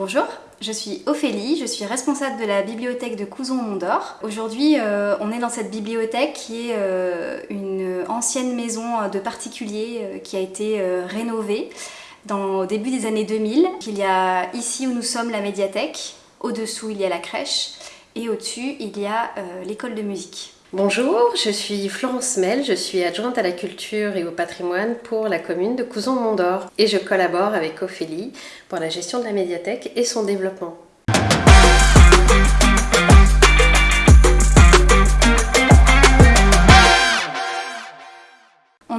Bonjour, je suis Ophélie, je suis responsable de la bibliothèque de Couzon-Mondor. Aujourd'hui, euh, on est dans cette bibliothèque qui est euh, une ancienne maison de particuliers euh, qui a été rénovée dans, au début des années 2000. Il y a ici où nous sommes la médiathèque, au-dessous il y a la crèche et au-dessus il y a l'école de musique. Bonjour, je suis Florence Mel, je suis adjointe à la culture et au patrimoine pour la commune de Couzon-Mondor et je collabore avec Ophélie pour la gestion de la médiathèque et son développement.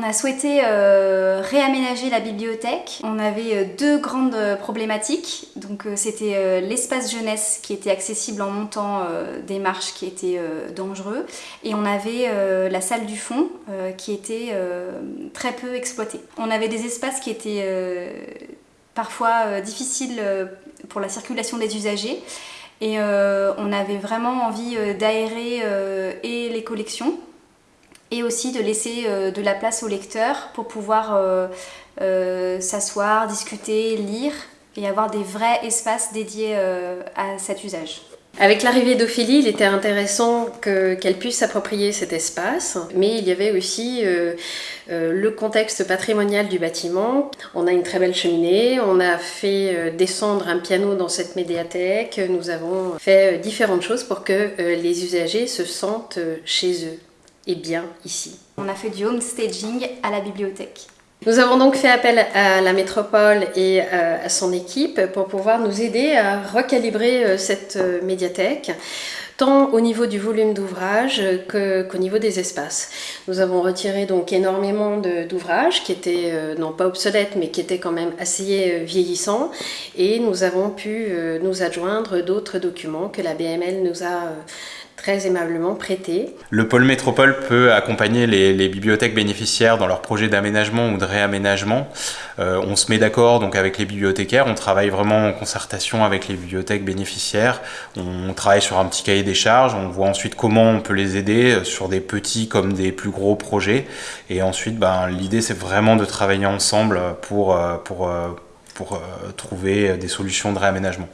On a souhaité euh, réaménager la bibliothèque. On avait euh, deux grandes euh, problématiques. Donc c'était l'espace jeunesse qui était accessible en montant des marches qui étaient dangereux et on avait la salle du fond qui était très peu exploitée. On avait des espaces qui étaient parfois difficiles pour la circulation des usagers et on avait vraiment envie d'aérer et les collections et aussi de laisser euh, de la place au lecteur pour pouvoir euh, euh, s'asseoir, discuter, lire et avoir des vrais espaces dédiés à cet usage. Avec l'arrivée d'Ophélie, il était intéressant qu'elle puisse s'approprier cet espace, mais il y avait aussi le contexte patrimonial du bâtiment. On a une très belle cheminée, on a fait descendre un piano dans cette médiathèque, nous avons fait différentes choses pour que les usagers se sentent chez eux et bien ici. On a fait du home staging à la bibliothèque. Nous avons donc fait appel à la métropole et euh, à son équipe pour pouvoir nous aider à recalibrer euh, cette euh, médiathèque tant au niveau du volume d'ouvrage qu'au niveau des espaces. Nous avons retiré donc énormément d'ouvrages qui étaient non pas obsolètes mais qui étaient quand même assez vieillissants et nous avons pu nous adjoindre d'autres documents que la BML nous a très aimablement prêté. Le pôle métropole peut accompagner les, bibliothèques bénéficiaires dans leurs projets d'aménagement ou de réaménagement. Euh, on se met d'accord donc avec les bibliothécaires, on travaille vraiment en concertation avec les bibliothèques bénéficiaires. On travaille sur un petit cahier des charges, on voit ensuite comment on peut les aider euh, sur des petits comme des plus gros projets. Et ensuite, ben, l'idée c'est vraiment de travailler ensemble pour, euh, pour, pour trouver des solutions de réaménagement.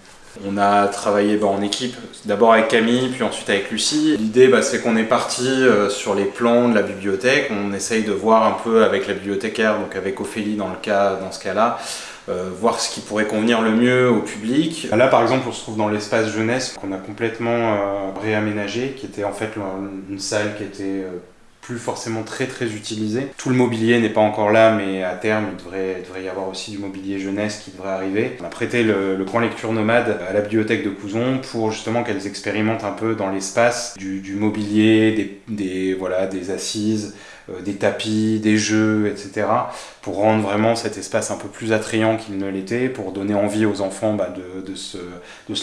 On a travaillé bah, en équipe, d'abord avec Camille, puis ensuite avec Lucie. L'idée, bah, c'est qu'on est parti euh, sur les plans de la bibliothèque. On essaye de voir un peu avec la bibliothécaire, donc avec Ophélie dans, ce cas-là, euh, voir ce qui pourrait convenir le mieux au public. Là, par exemple, on se trouve dans l'espace jeunesse qu'on a complètement euh, réaménagé, qui était en fait une salle qui était plus forcément très très utilisé. Tout le mobilier n'est pas encore là, mais à terme, il devrait, y avoir aussi du mobilier jeunesse qui devrait arriver. On a prêté le, coin lecture nomade à la bibliothèque de Couzon pour justement qu'elles expérimentent un peu dans l'espace du, mobilier, des, assises, euh, des tapis, des jeux, etc. pour rendre vraiment cet espace un peu plus attrayant qu'il ne l'était, pour donner envie aux enfants bah, de, se,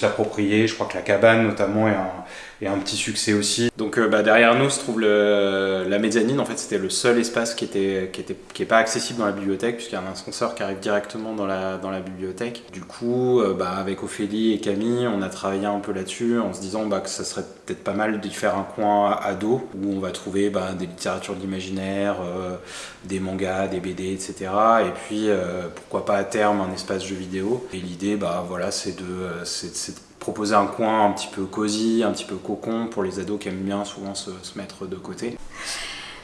l'approprier. Je crois que la cabane notamment est un, est un petit succès aussi. Donc euh, bah, derrière nous se trouve le, la mezzanine, en fait c'était le seul espace qui était qui était qui est pas accessible dans la bibliothèque puisqu'il y a un ascenseur qui arrive directement dans la, dans la bibliothèque. Du coup, euh, bah, avec Ophélie et Camille, on a travaillé un peu là-dessus en se disant bah, que ça serait peut-être pas mal d'y faire un coin ado où on va trouver bah, des littératures d'imaginaire, euh, des mangas, des BD, etc. Et puis pourquoi pas à terme un espace jeu vidéo. Et l'idée, bah voilà, c'est de, c'est proposer un coin un petit peu cosy, un petit peu cocon pour les ados qui aiment bien souvent se, mettre de côté.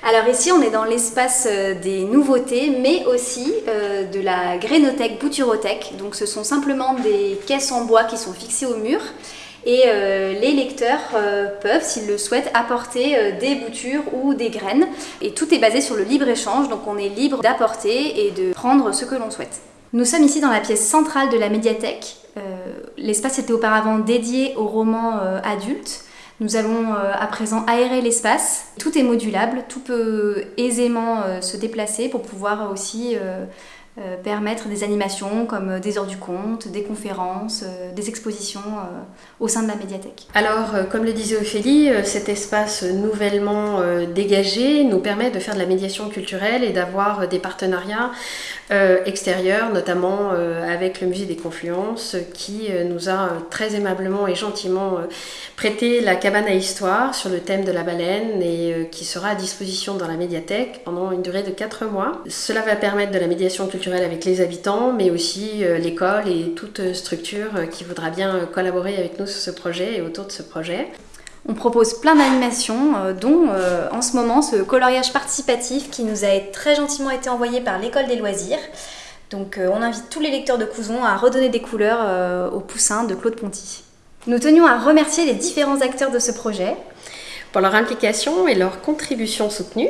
Alors ici on est dans l'espace euh, des nouveautés mais aussi euh, de la grénothèque bouturothèque. Donc ce sont simplement des caisses en bois qui sont fixées au mur et euh, les lecteurs peuvent, s'ils le souhaitent, apporter des boutures ou des graines. Et tout est basé sur le libre-échange, donc on est libre d'apporter et de prendre ce que l'on souhaite. Nous sommes ici dans la pièce centrale de la médiathèque L'espace était auparavant dédié aux romans euh, adultes. Nous allons euh, à présent aérer l'espace. Tout est modulable, tout peut aisément euh, se déplacer pour pouvoir aussi euh, permettre des animations comme euh, des heures du compte, des conférences, euh, des expositions au sein de la médiathèque. Alors, comme le disait Ophélie, cet espace nouvellement dégagé nous permet de faire de la médiation culturelle et d'avoir des partenariats extérieurs, notamment avec le Musée des Confluences, qui nous a très aimablement et gentiment prêté la cabane à histoire sur le thème de la baleine et qui sera à disposition dans la médiathèque pendant une durée de 4 mois. Cela va permettre de la médiation culturelle avec les habitants, mais aussi l'école et toute structure qui voudra bien collaborer avec nous sur ce projet et autour de ce projet. On propose plein d'animations, dont en ce moment ce coloriage participatif qui nous a très gentiment été envoyé par l'école des loisirs. Donc on invite tous les lecteurs de Couzon à redonner des couleurs au poussin de Claude Ponty. Nous tenions à remercier les différents acteurs de ce projet. Pour leur implication et leur contribution soutenue.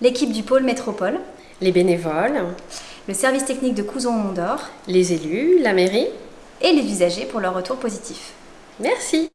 L'équipe du pôle métropole. Les bénévoles. Le service technique de Couson Mondor. Les élus, la mairie. Et les usagers pour leur retour positif. Merci.